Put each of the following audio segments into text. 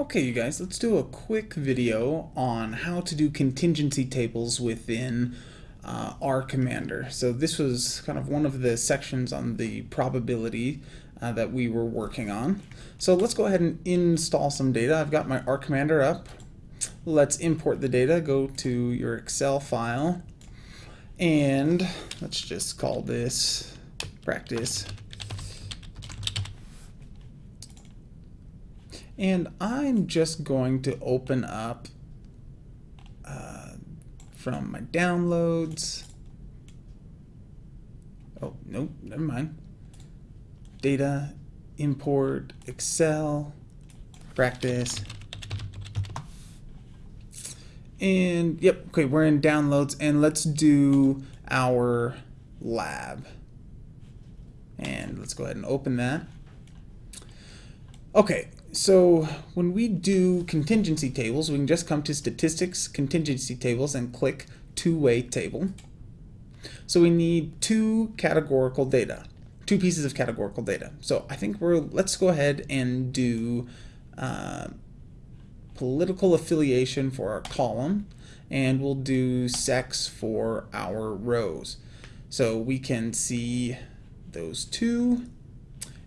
Okay, you guys, let's do a quick video on how to do contingency tables within uh, R Commander. So this was kind of one of the sections on the probability uh, that we were working on. So let's go ahead and install some data. I've got my R Commander up. Let's import the data. Go to your Excel file. And let's just call this practice And I'm just going to open up uh, from my downloads. Oh, nope, never mind. Data, import, Excel, practice. And yep, okay, we're in downloads and let's do our lab. And let's go ahead and open that. Okay, so when we do contingency tables, we can just come to statistics, contingency tables, and click two-way table. So we need two categorical data, two pieces of categorical data. So I think we're, let's go ahead and do uh, political affiliation for our column, and we'll do sex for our rows. So we can see those two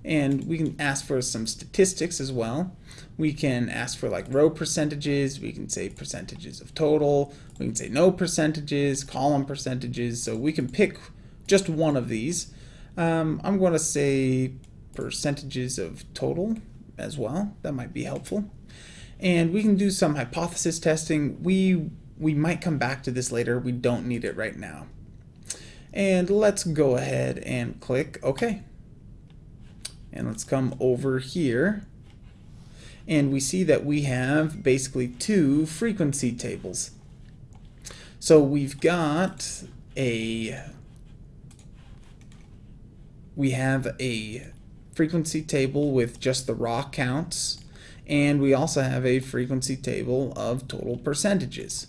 and we can ask for some statistics as well. We can ask for like row percentages, we can say percentages of total, we can say no percentages, column percentages, so we can pick just one of these. Um, I'm going to say percentages of total as well, that might be helpful. And we can do some hypothesis testing. We, we might come back to this later, we don't need it right now. And let's go ahead and click OK. And let's come over here. And we see that we have basically two frequency tables. So we've got a we have a frequency table with just the raw counts and we also have a frequency table of total percentages.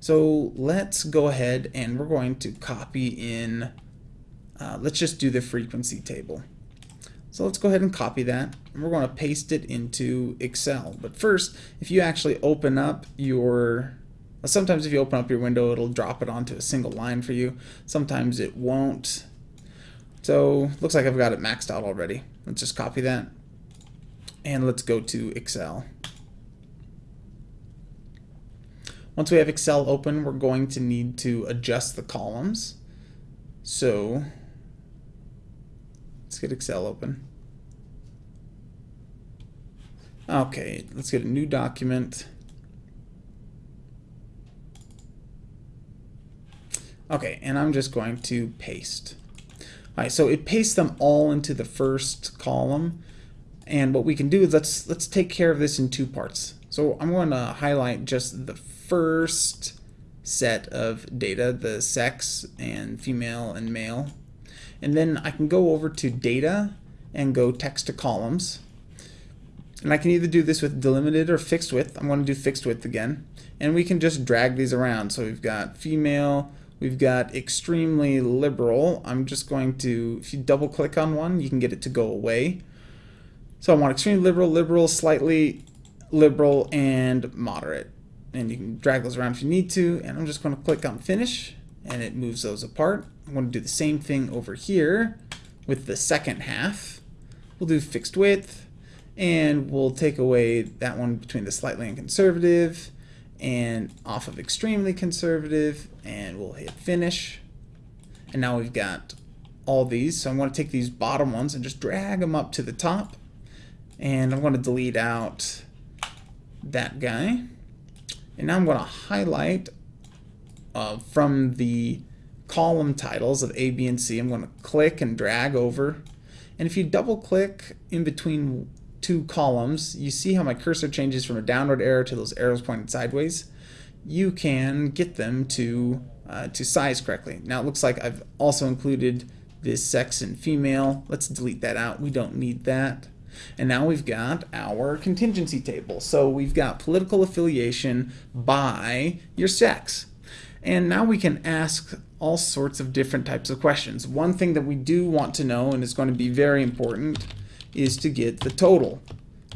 So let's go ahead and we're going to copy in, uh, let's just do the frequency table. So let's go ahead and copy that. And we're going to paste it into Excel. But first, if you actually open up your, sometimes if you open up your window, it'll drop it onto a single line for you. Sometimes it won't. So looks like I've got it maxed out already. Let's just copy that. And let's go to Excel. Once we have Excel open, we're going to need to adjust the columns. So Let's get Excel open. Okay, let's get a new document. Okay, and I'm just going to paste. All right, so it pastes them all into the first column. And what we can do is let's let's take care of this in two parts. So I'm going to highlight just the first set of data, the sex and female and male and then I can go over to data and go text to columns. And I can either do this with delimited or fixed width. I'm going to do fixed width again. And we can just drag these around. So we've got female, we've got extremely liberal. I'm just going to, if you double click on one, you can get it to go away. So I want extremely liberal, liberal, slightly liberal, and moderate. And you can drag those around if you need to. And I'm just going to click on finish and it moves those apart. I'm going to do the same thing over here with the second half. We'll do fixed width and we'll take away that one between the slightly and conservative and off of extremely conservative and we'll hit finish. And now we've got all these. So I'm going to take these bottom ones and just drag them up to the top. And I'm going to delete out that guy. And now I'm going to highlight uh, from the column titles of A, B, and C. I'm going to click and drag over. And if you double click in between two columns, you see how my cursor changes from a downward arrow to those arrows pointed sideways. You can get them to, uh, to size correctly. Now it looks like I've also included this sex and female. Let's delete that out. We don't need that. And now we've got our contingency table. So we've got political affiliation by your sex. And now we can ask all sorts of different types of questions. One thing that we do want to know, and is going to be very important, is to get the total.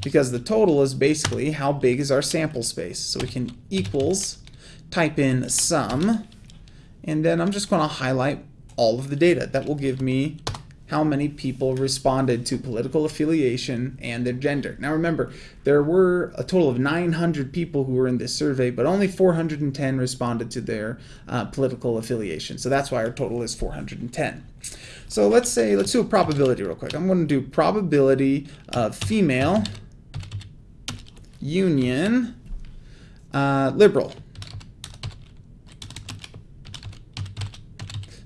because the total is basically how big is our sample space. So we can equals, type in sum, and then I'm just going to highlight all of the data. That will give me how many people responded to political affiliation and their gender. Now remember, there were a total of 900 people who were in this survey, but only 410 responded to their uh, political affiliation. So that's why our total is 410. So let's say, let's do a probability real quick. I'm going to do probability of female union uh, liberal.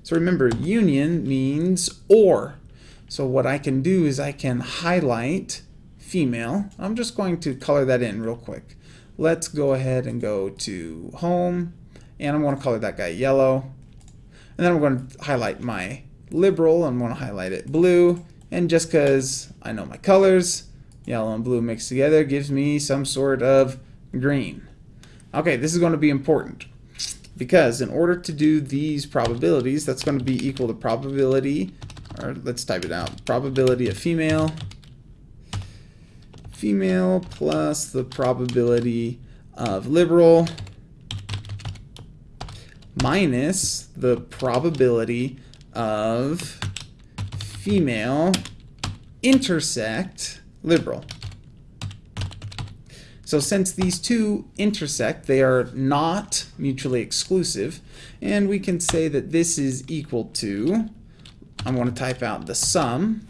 So remember, union means or. So what I can do is I can highlight female. I'm just going to color that in real quick. Let's go ahead and go to home, and I'm going to color that guy yellow. And then I'm going to highlight my liberal. I'm going to highlight it blue. And just because I know my colors, yellow and blue mixed together gives me some sort of green. Okay, this is going to be important because in order to do these probabilities, that's going to be equal to probability, or let's type it out, probability of female, female plus the probability of liberal minus the probability of female intersect liberal. So since these two intersect, they are not mutually exclusive, and we can say that this is equal to, I'm going to type out the sum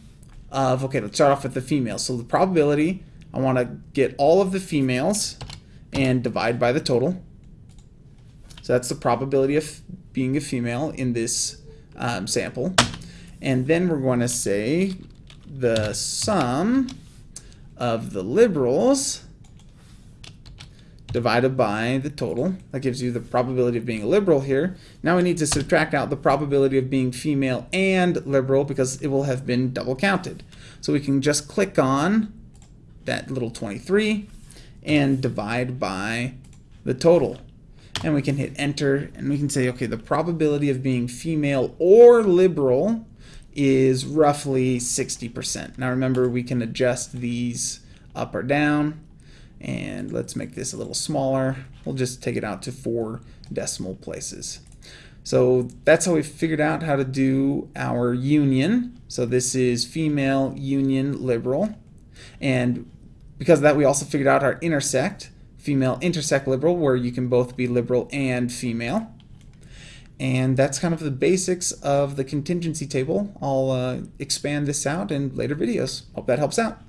of, okay, let's start off with the females. So the probability, I want to get all of the females and divide by the total. So that's the probability of being a female in this um, sample. And then we're going to say the sum of the liberals divided by the total. That gives you the probability of being a liberal here. Now we need to subtract out the probability of being female and liberal because it will have been double counted. So we can just click on that little 23 and divide by the total. And we can hit enter and we can say, okay, the probability of being female or liberal is roughly 60%. Now remember, we can adjust these up or down and let's make this a little smaller. We'll just take it out to four decimal places. So that's how we figured out how to do our union. So this is female union liberal. And because of that, we also figured out our intersect, female intersect liberal, where you can both be liberal and female. And that's kind of the basics of the contingency table. I'll uh, expand this out in later videos. Hope that helps out.